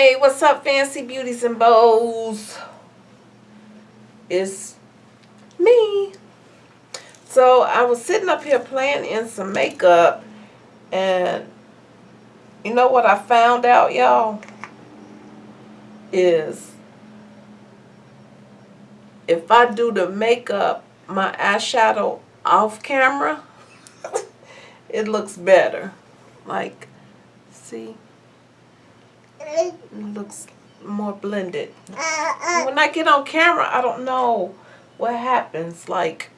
Hey, what's up, fancy beauties and bows? It's me. So I was sitting up here playing in some makeup, and you know what I found out, y'all? Is if I do the makeup, my eyeshadow off camera, it looks better. Like, see? It looks more blended. When I get on camera, I don't know what happens. Like,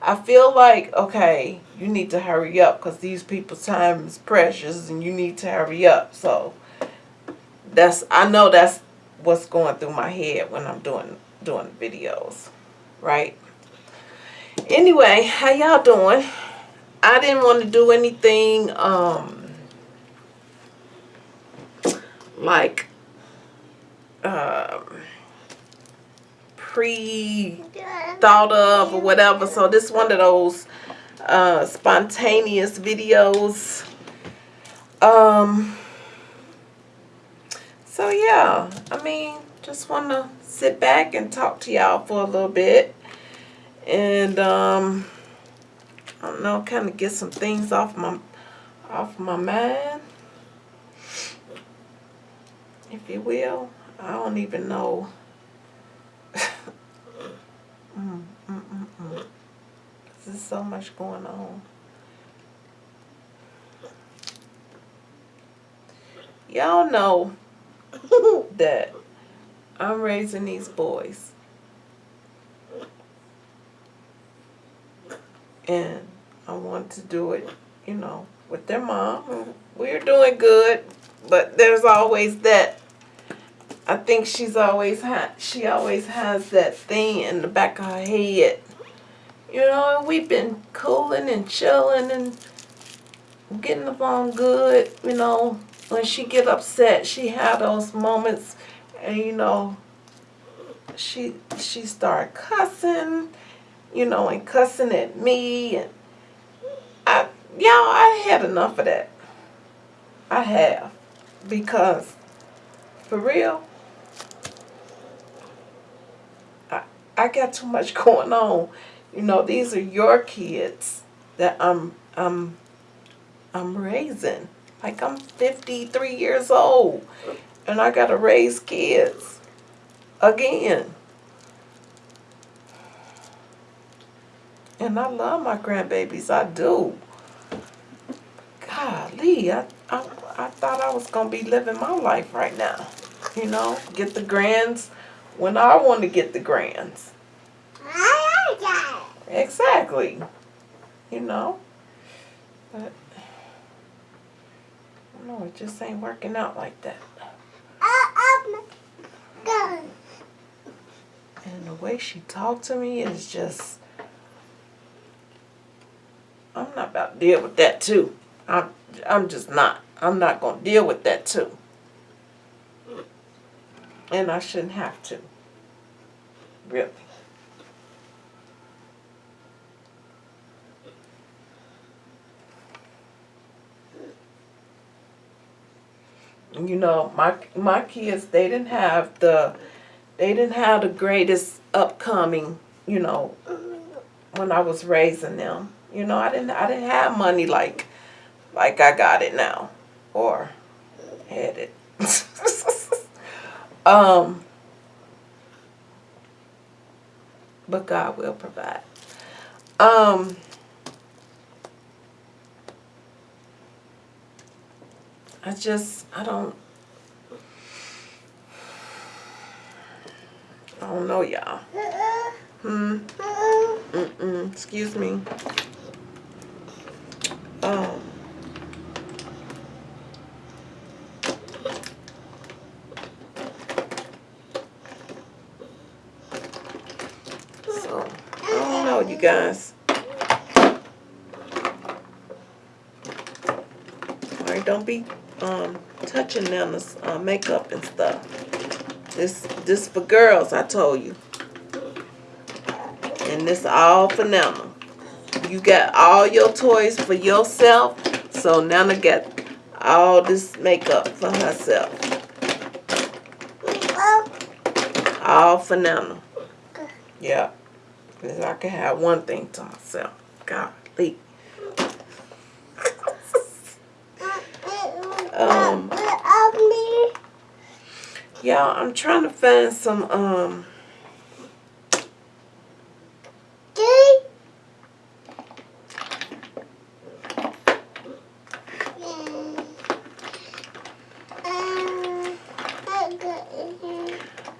I feel like, okay, you need to hurry up because these people's time is precious and you need to hurry up. So, that's, I know that's what's going through my head when I'm doing, doing videos, right? Anyway, how y'all doing? I didn't want to do anything, um, like um, pre thought of or whatever. So this one of those uh, spontaneous videos. Um. So yeah, I mean, just want to sit back and talk to y'all for a little bit, and um, I don't know, kind of get some things off my off my mind if you will. I don't even know. mm, mm, mm. There's so much going on. Y'all know that I'm raising these boys. And I want to do it, you know, with their mom. We're doing good, but there's always that I think she's always had, she always has that thing in the back of her head. You know, we've been cooling and chilling and getting along good, you know. When she get upset, she had those moments and, you know, she, she started cussing, you know, and cussing at me. And I, y'all, I had enough of that. I have. Because, for real, I got too much going on. You know, these are your kids that I'm I'm I'm raising. Like I'm 53 years old and I got to raise kids again. And I love my grandbabies. I do. Golly, I, I, I thought I was going to be living my life right now. You know, get the grands when I want to get the grands. Exactly. You know. But no, it just ain't working out like that. And the way she talked to me is just I'm not about to deal with that too. I'm I'm just not. I'm not gonna deal with that too. And I shouldn't have to. Really. You know, my my kids they didn't have the they didn't have the greatest upcoming, you know, when I was raising them. You know, I didn't I didn't have money like like I got it now or had it. Um but God will provide. Um, I just, I don't, I don't know, y'all. Hmm. Mm-mm. Excuse me. guys. Alright, don't be um, touching them, this, uh, makeup and stuff. This, this for girls, I told you. And this all for Nana. You got all your toys for yourself. So Nana got all this makeup for herself. All for Nana. Yeah. I can have one thing to myself. Golly. Um, yeah, I'm trying to find some, um,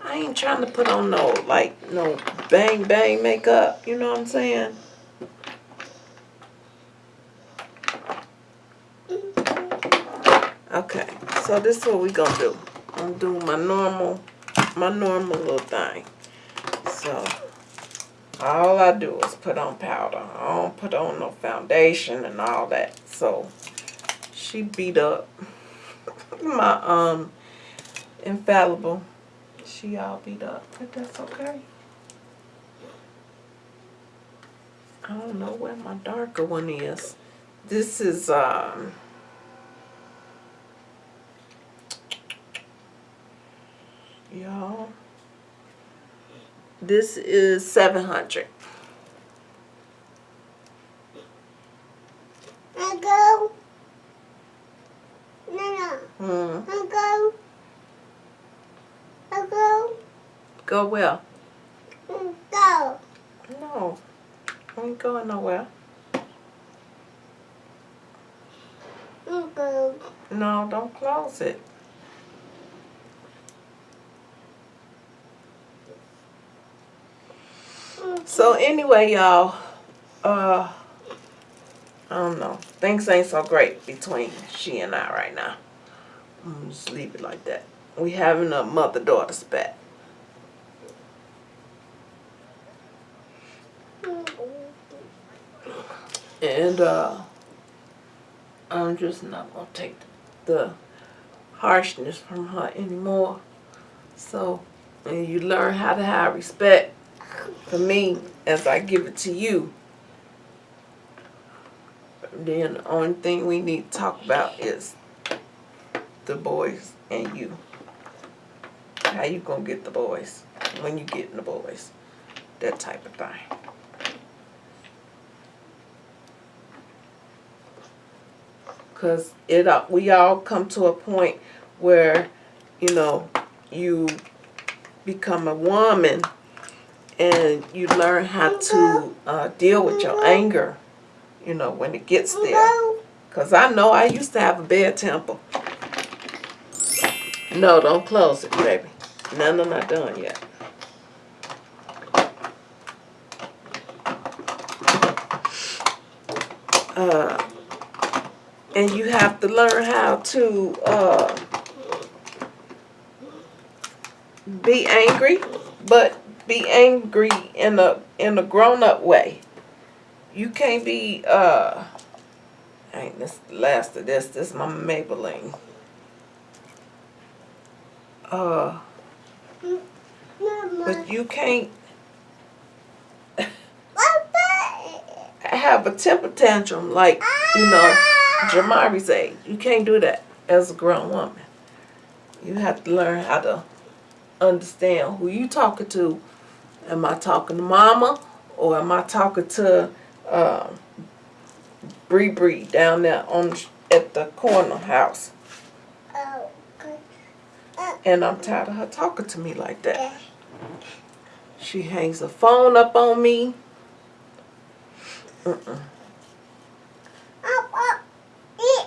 I ain't trying to put on no, like, no bang bang makeup. You know what I'm saying? Okay, so this is what we gonna do. I'm doing my normal, my normal little thing. So, all I do is put on powder. I don't put on no foundation and all that. So, she beat up my, um, infallible. She all beat up, but that's okay. I don't know where my darker one is. This is, um, y'all. This is 700. I go. No, no. Hmm. I go. I go. Go where? Go. No. I ain't going nowhere. Go. No, don't close it. So anyway, y'all, uh, I don't know. Things ain't so great between she and I right now. I'm just leave it like that. We having a mother-daughter spat. mm, And uh, I'm just not gonna take the harshness from her anymore. So, and you learn how to have respect for me as I give it to you. Then the only thing we need to talk about is the boys and you. How you gonna get the boys when you getting the boys. That type of thing. Cause it uh, we all come to a point where, you know, you become a woman and you learn how to uh, deal with your anger, you know, when it gets there. Cause I know I used to have a bad temper. No, don't close it, baby. None of not done yet. Uh, and you have to learn how to uh, be angry, but be angry in a in a grown up way. You can't be uh ain't this the last of this, this is my Maybelline. Uh but you can't have a temper tantrum like, you know, Jamari's age. You can't do that as a grown woman. You have to learn how to understand who you talking to. Am I talking to mama or am I talking to um, Bree Bree down there on at the corner house? And I'm tired of her talking to me like that. She hangs the phone up on me. Mm-mm. Up, up. Eat.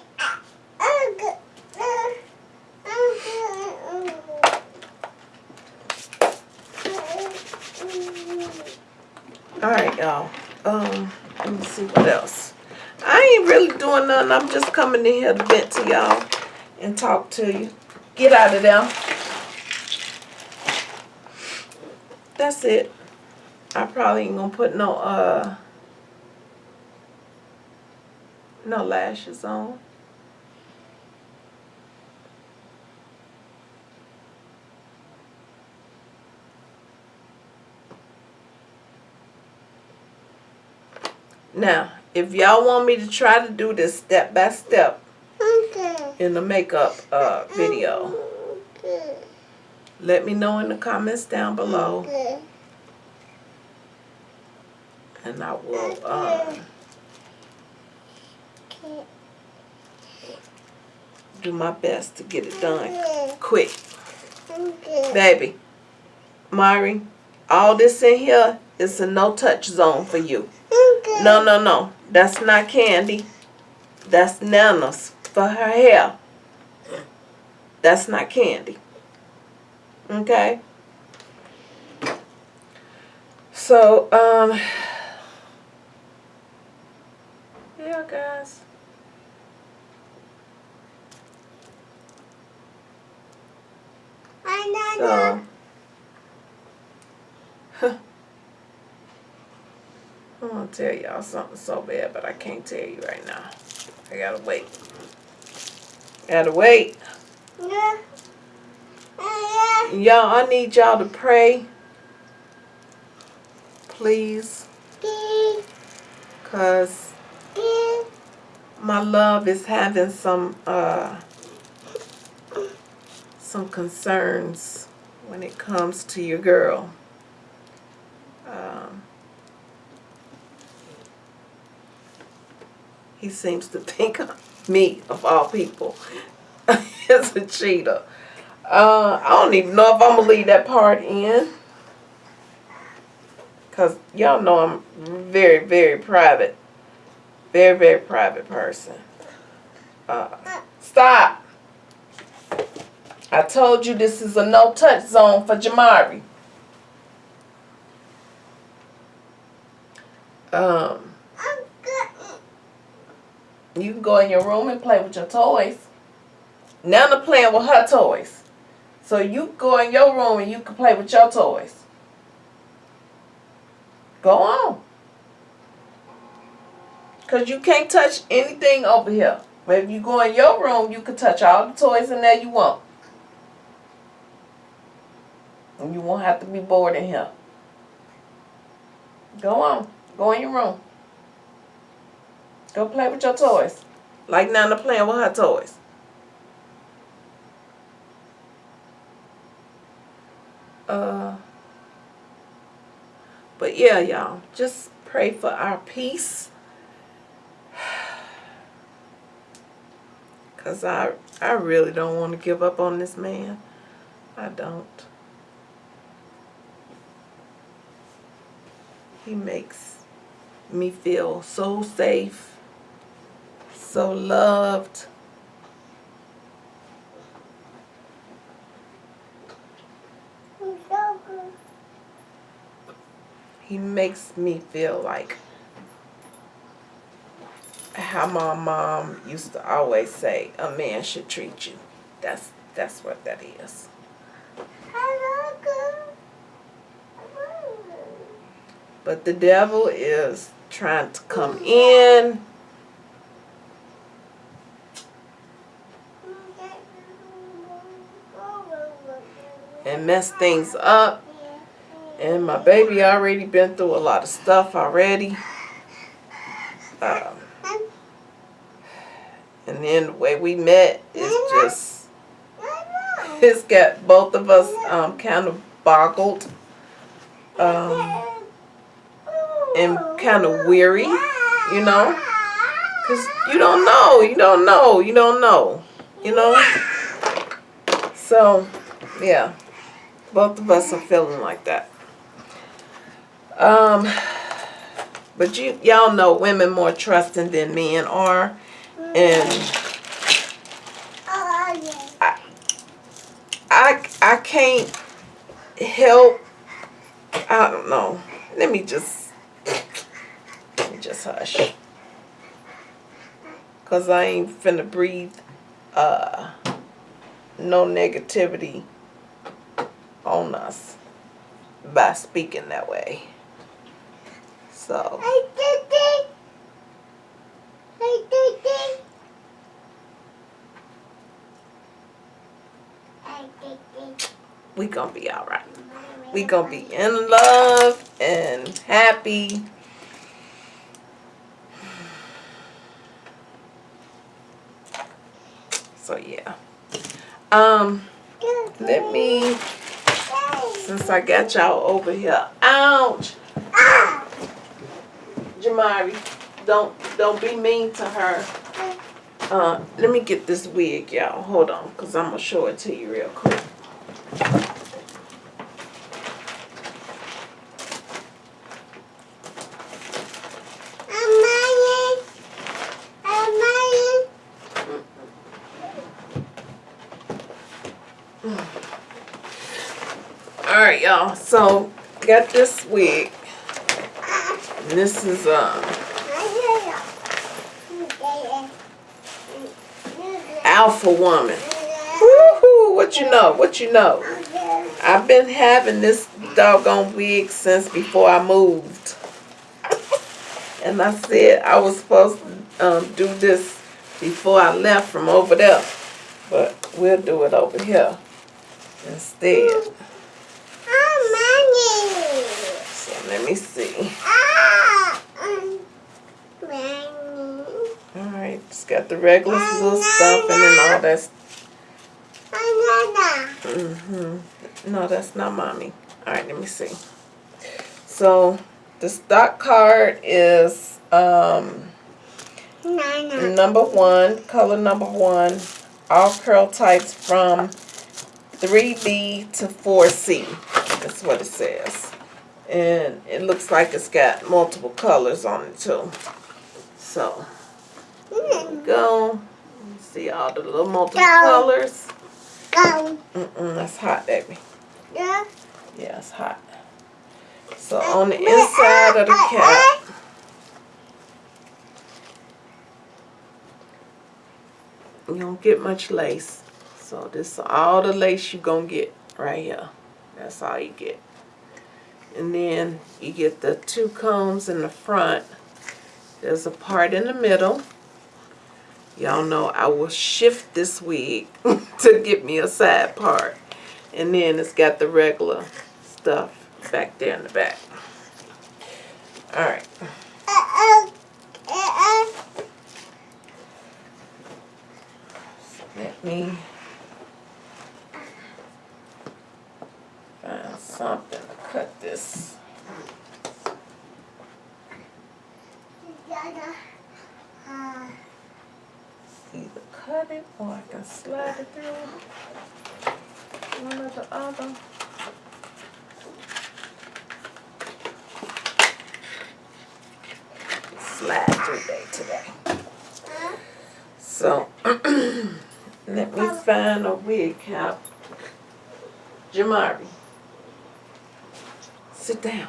Oh, good. Uh, oh, good. All right, y'all. Um, let me see what else. I ain't really doing nothing. I'm just coming in here to vent to y'all and talk to you. Get out of there. That's it. I probably ain't gonna put no uh no lashes on. Now, if y'all want me to try to do this step by step Okay. in the makeup uh video, Okay. Let me know in the comments down below, Good. and I will. Okay. do my best to get it done quick. Okay. Baby, Mari, all this in here is a no touch zone for you. Okay. No, no, no. That's not candy. That's Nana's for her hair. That's not candy. Okay? So, um, yeah, guys. I So, know. I'm gonna tell y'all something so bad, but I can't tell you right now. I gotta wait. Gotta wait. Yeah. Y'all, I need y'all to pray. Please. Cause my love is having some uh some concerns when it comes to your girl. Um, he seems to think of me of all people as a cheater. Uh, I don't even know if I'm gonna leave that part in. Cause y'all know I'm very, very private. Very, very private person. Uh, stop. I told you this is a no touch zone for Jamari. Um. You can go in your room and play with your toys. Nana playing with her toys. So you go in your room and you can play with your toys. Go on. Cause you can't touch anything over here. But if you go in your room, you can touch all the toys in there you want. And you won't have to be bored in here. Go on. Go in your room. Go play with your toys. Like Nana playing with her toys. Uh, but yeah, y'all, just pray for our peace. Cause I I really don't want to give up on this man. I don't. He makes me feel so safe, so loved. I'm so good. He makes me feel like how my mom used to always say a man should treat you. That's that's what that is. But the devil is trying to come in and mess things up. And my baby already been through a lot of stuff already. Um, and then the way we met is just it's got both of us um, kind of boggled um, and kind of weary, you know, because you don't know, you don't know, you don't know, you know. So, yeah, both of us are feeling like that. Um, but you y'all know women more trusting than men are, and yeah. I I can't help. I don't know. Let me just let me just hush, cause I ain't finna breathe uh no negativity on us by speaking that way. So we gonna be all right. We gonna be in love and happy. So yeah. Um, let me since I got y'all over here. Ouch! Jamari, don't don't be mean to her. Uh, let me get this wig, y'all. Hold on, cause I'm gonna show it to you real quick. All right, y'all. So got this wig. And this is um Alpha Woman. Woohoo! What you know? What you know? I've been having this doggone wig since before I moved. And I said I was supposed to um, do this before I left from over there. But we'll do it over here instead. So let me see. Alright, just got the regular little stuff and then all that. Mm-hmm. No, that's not mommy. Alright, let me see. So the stock card is um number one, color number one, all curl types from 3B to 4C. That's what it says. And it looks like it's got multiple colors on it too. So, go. See all the little multiple Go. colors. Go. Mm-mm, that's hot, baby. Yeah. Yeah, it's hot. So on the uh, uh, inside of the uh, cap, you don't get much lace. So this is all the lace you're gonna get right here. That's all you get. And then you get the two combs in the front. There's a part in the middle. Y'all know I will shift this wig to get me a side part. And then it's got the regular stuff back there in the back. Alright. Let me find something cut this. Either cut it or I can slide it through. One or the other. Slide through there today. So, let me find a wig cap. Jamari, sit down.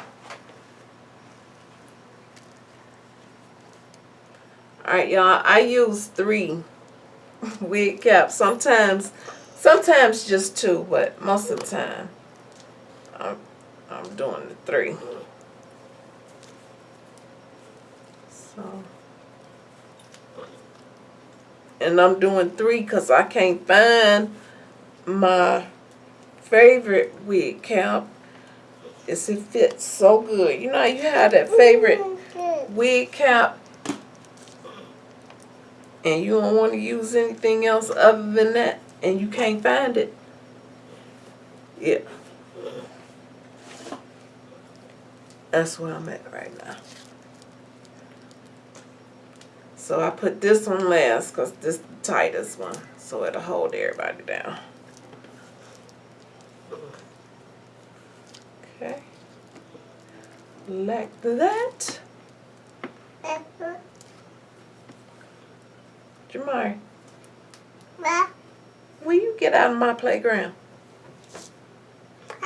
Alright, y'all, I use three wig caps. Sometimes, sometimes just two, but most of the time, I'm, I'm doing the three. So. And I'm doing three because I can't find my favorite wig cap. It's it fits so good. You know, you have that favorite mm-hmm. wig cap and you don't want to use anything else other than that and you can't find it. Yeah. That's where I'm at right now. So I put this one last because this is the tightest one. So it'll hold everybody down. Okay. Like that. Jamari, will you get out of my playground?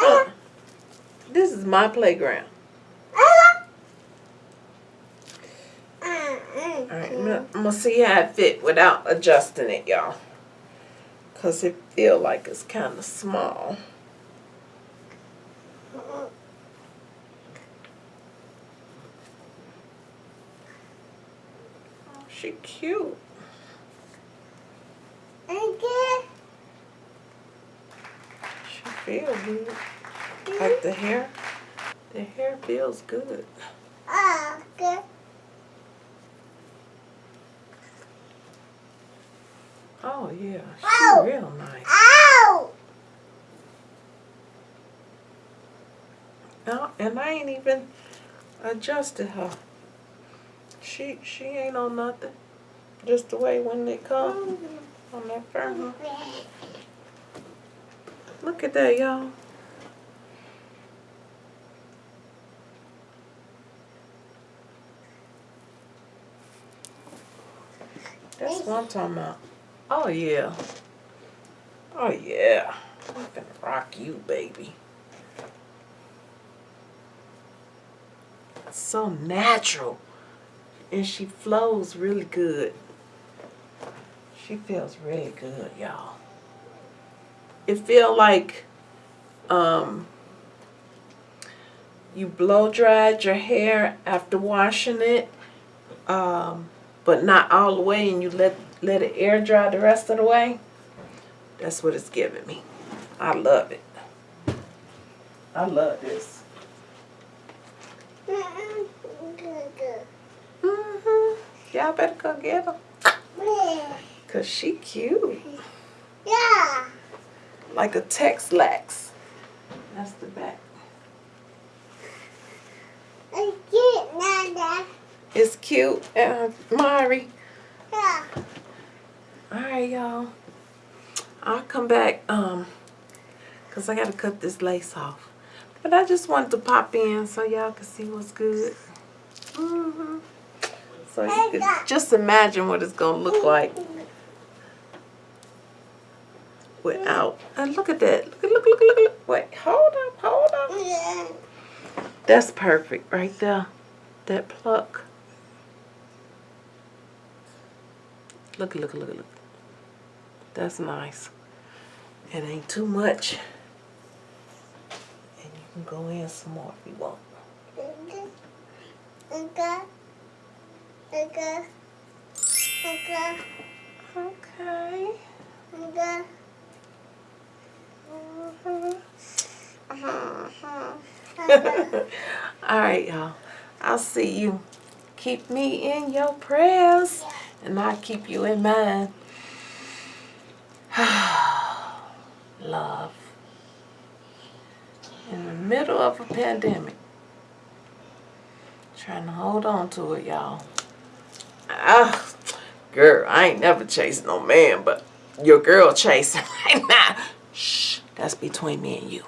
Uh, this is my playground. Alright, I'm gonna, see how it fit without adjusting it, y'all. Cause it feel like it's kind of small. She cute. She feel good. Like the hair. The hair feels good. Oh, oh yeah, she Ow. real nice. No, oh, and I ain't even adjusted her. She she ain't on nothing. Just the way when they come on that firm. Look at that, y'all. That's what I'm talking about. Oh yeah. Oh yeah. I'm gonna rock you, baby. So natural. And she flows really good. She feels really good, y'all. It feel like um you blow dried your hair after washing it. Um but not all the way and you let let it air dry the rest of the way. That's what it's giving me. I love it. I love this. Hmm Y'all better go get her. Cause she cute. Yeah. Like a Tex-Lax. That's the back. I get Nana. It's cute, uh, Mari. Yeah. Alright, y'all. I'll come back, um, cause I gotta cut this lace off. But I just wanted to pop in so y'all can see what's good. hmm So you can just imagine what it's gonna look like without. And look at that. Look, look, look, look, look. Wait, hold up, hold up. That's perfect right there. That pluck. Look, look, look, look. That's nice. It ain't too much. And you can go in some more if you want. Okay. Okay. Okay. Okay. All right, y'all. I'll see you. Keep me in your prayers, and I'll keep you in mine. Love. In the middle of a pandemic. Trying to hold on to it, y'all. Ah, girl, I ain't never chased no man, but your girl chasing right now. Shh, that's between me and you.